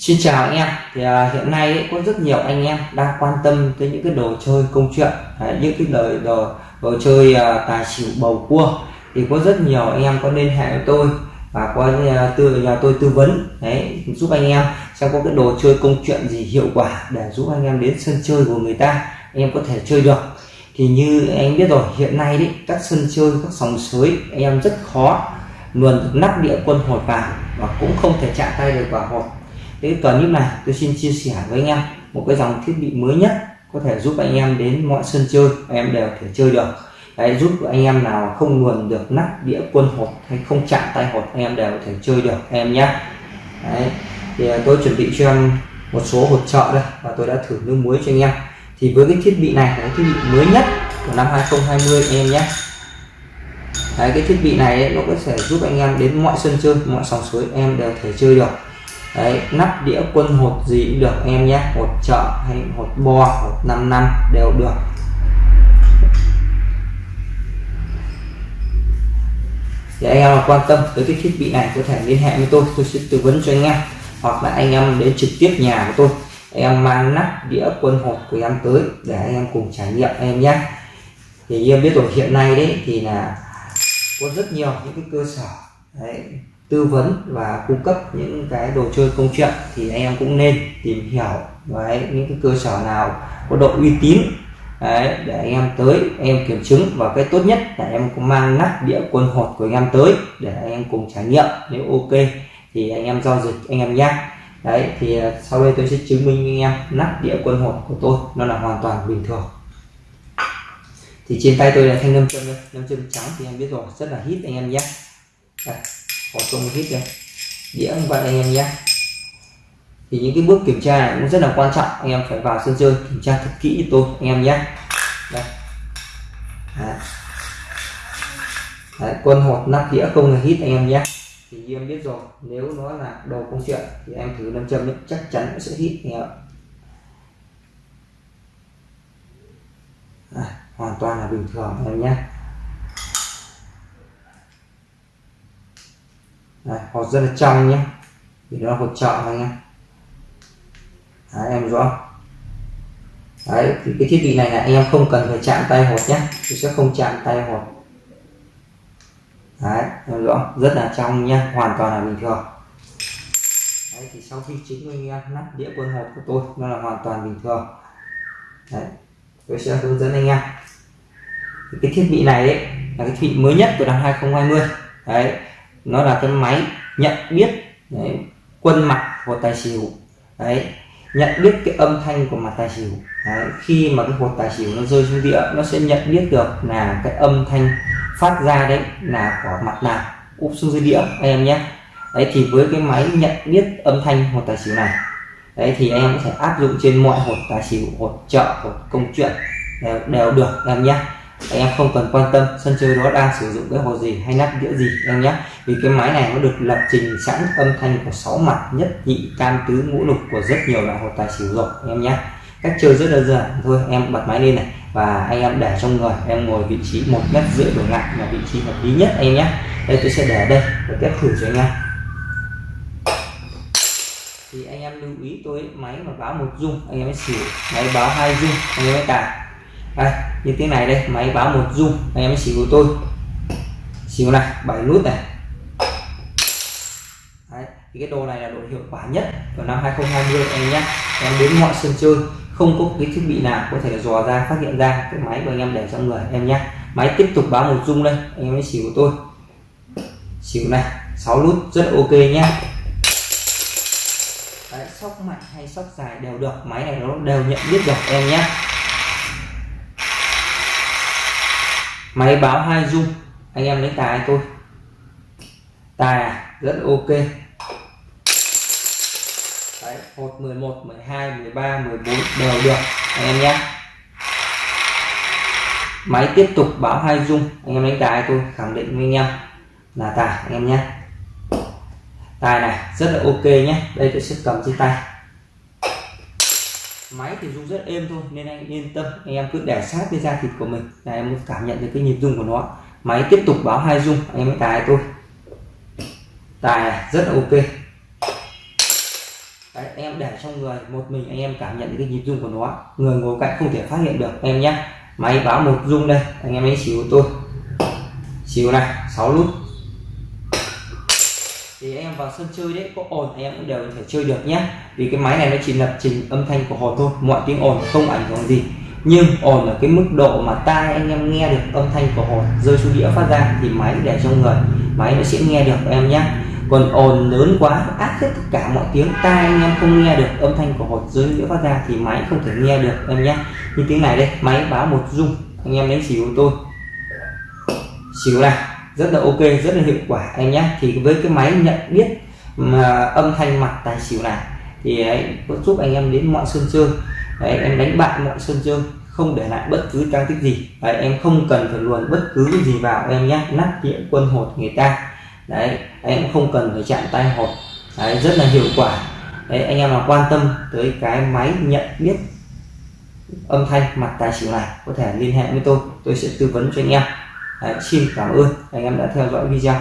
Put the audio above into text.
Xin chào anh em. Thì à, hiện nay ấy, có rất nhiều anh em đang quan tâm tới những cái đồ chơi công chuyện. Đấy, những cái đời đồ đồ chơi à, tài xỉu bầu cua. Thì có rất nhiều anh em có liên hệ với tôi và có à, tư nhà tôi tư vấn. Đấy giúp anh em xem có cái đồ chơi công chuyện gì hiệu quả để giúp anh em đến sân chơi của người ta anh em có thể chơi được. Thì như anh biết rồi hiện nay đấy các sân chơi các sòng sới anh em rất khó luồn nắp địa quân hột vào và cũng không thể chạm tay được vào hột thế clip này tôi xin chia sẻ với anh em một cái dòng thiết bị mới nhất có thể giúp anh em đến mọi sân chơi anh em đều thể chơi được. Đấy, giúp anh em nào không luồn được nắp đĩa quân hột hay không chạm tay hột anh em đều có thể chơi được anh em nhé. Đấy, thì à, tôi chuẩn bị cho em một số hột trợ đây và tôi đã thử nước muối cho anh em. Thì với cái thiết bị này là cái thiết bị mới nhất của năm 2020 anh em nhé. Đấy, cái thiết bị này ấy, nó có thể giúp anh em đến mọi sân chơi mọi sòng suối em đều thể chơi được. Đấy, nắp đĩa quân hột gì cũng được em nhé. Hột chợ hay hột bo hột 5 năm đều được. Thì anh em quan tâm tới cái thiết bị này có thể liên hệ với tôi tôi sẽ tư vấn cho anh em. Hoặc là anh em đến trực tiếp nhà của tôi em mang nắp đĩa quân hột của em tới để anh em cùng trải nghiệm em nhé. Thì em biết rồi hiện nay đấy thì là có rất nhiều những cái cơ sở. Đấy, tư vấn và cung cấp những cái đồ chơi công chuyện thì anh em cũng nên tìm hiểu đấy, những cái cơ sở nào có độ uy tín đấy, để anh em tới anh em kiểm chứng. Và cái tốt nhất là em cũng mang nắp đĩa quân hột của anh em tới để anh em cùng trải nghiệm. Nếu ok thì anh em giao dịch anh em nhé đấy thì à, sau đây tôi sẽ chứng minh anh em nắp đĩa quân hột của tôi nó là hoàn toàn bình thường. Thì trên tay tôi là thanh nâm châm đây. Nâm châm trắng thì em biết rồi rất là hít anh em nhé. Đây bỏ công hít đây đĩa như vậy anh em nhé thì những cái bước kiểm tra này cũng rất là quan trọng. Anh em phải vào sân chơi kiểm tra thật kỹ tôi anh em nhé đây. Đấy. Đấy, quân hột nắp đĩa không hề hít anh em nhé thì như em biết rồi nếu nó là đồ công chuyện thì em thử nam châm chắc chắn nó sẽ hít anh em à, hoàn toàn là bình thường anh em nhé Đây, hột rất là trong nhé. Thì nó hột trợ anh em Đấy, em rõ. Đấy, thì cái thiết bị này là anh em không cần phải chạm tay hột nhé. Tôi sẽ không chạm tay hột. Đấy, em rõ. Rất là trong nhé. Hoàn toàn là bình thường. Đấy, thì sau khi chứng minh anh em nắp đĩa quân hột của tôi nó là hoàn toàn bình thường. Đấy, tôi sẽ hướng dẫn anh em. Cái thiết bị này ấy, là cái thiết bị mới nhất của năm 2020 đấy nó là cái máy nhận biết đấy, quân mặt của tài xỉu. Đấy nhận biết cái âm thanh của mặt tài xỉu. Đấy, khi mà cái hột tài xỉu nó rơi xuống địa nó sẽ nhận biết được là cái âm thanh phát ra đấy là của mặt nào úp xuống dưới đĩa anh em nhé. Đấy thì với cái máy nhận biết âm thanh hột tài xỉu này đấy thì anh em có thể áp dụng trên mọi hột tài xỉu hột chợ hột công chuyện đều, đều được em nhé em không cần quan tâm, sân chơi đó đang sử dụng cái hồ gì hay nắp đĩa gì, em nhé. Vì cái máy này nó được lập trình sẵn âm thanh của sáu mặt nhất nhị tam tứ ngũ lục của rất nhiều loại hồ tài xỉu rồi, em nhé. Cách chơi rất đơn giản, thôi em bật máy lên này và anh em để trong người, em ngồi vị trí một mét rưỡi đổ lại là vị trí hợp lý nhất anh nhé. Đây tôi sẽ để đây và test thử cho anh em. Thì anh em lưu ý, tôi máy mà báo một dung, anh em mới xỉu, máy báo hai dung, anh em mới tài đây như tiếng này đây máy báo một dung anh em xỉu của tôi. Xỉu này bảy nút này. Đấy, thì cái đồ này là đồ hiệu quả nhất của năm 2020 anh nhé. Em đến mọi sân chơi không có cái thiết bị nào có thể dò ra phát hiện ra cái máy của anh em để trong người em nhé. Máy tiếp tục báo một dung đây anh em xỉu của tôi. Xỉu này 6 nút rất ok nhé. Đấy, sóc mạnh hay sóc dài đều được máy này nó đều nhận biết được em nhé. Máy báo hai dung. Anh em lấy tài tôi tài à, rất ok. Đấy, 1, 11 12 13 14 đều được. Anh em nhé. Máy tiếp tục báo hai dung. Anh em lấy tài tôi khẳng định với anh em là tài anh em nhé. Tài này rất là ok nhé. Đây tôi sẽ cầm trên tay máy thì rung rất êm thôi nên anh yên tâm. Anh em cứ để sát với da thịt của mình. Là em cảm nhận được cái nhịp rung của nó. Máy tiếp tục báo hai rung anh em mới tài tôi. Tài này rất là ok. Đấy, anh em để trong người một mình anh em cảm nhận cái nhịp rung của nó. Người ngồi cạnh không thể phát hiện được. Em nhé. Máy báo một rung đây anh em ấy xíu tôi. Xíu này 6 nút thì anh em vào sân chơi đấy, có ồn anh em cũng đều có thể chơi được nhé. Vì cái máy này nó chỉ lập trình âm thanh của hồ thôi, mọi tiếng ồn không ảnh hưởng gì. Nhưng ồn ở cái mức độ mà tai anh em nghe được âm thanh của hồn rơi xuống đĩa phát ra thì máy để trong người, máy nó sẽ nghe được em nhé. Còn ồn lớn quá áp hết tất cả mọi tiếng, tai anh em không nghe được âm thanh của hột rơi đĩa phát ra thì máy không thể nghe được em nhé. Như tiếng này đây, máy báo một rung, anh em đánh xỉu tôi. Xỉu này rất là ok rất là hiệu quả em nhé thì với cái máy nhận biết mà âm thanh mặt tài xỉu này thì à, ấy, có giúp anh em đến mọi sân chơi. Đấy, em đánh bại mọi sân chơi không để lại bất cứ trang tích gì. Đấy, em không cần phải luồn bất cứ cái gì vào em nhé nắp đĩa quân hột người ta. Đấy em không cần phải chạm tay hột. Đấy, rất là hiệu quả. Đấy anh em nào quan tâm tới cái máy nhận biết âm thanh mặt tài xỉu này có thể liên hệ với tôi. Tôi sẽ tư vấn cho anh em đấy, xin cảm ơn. Anh em đã theo dõi video.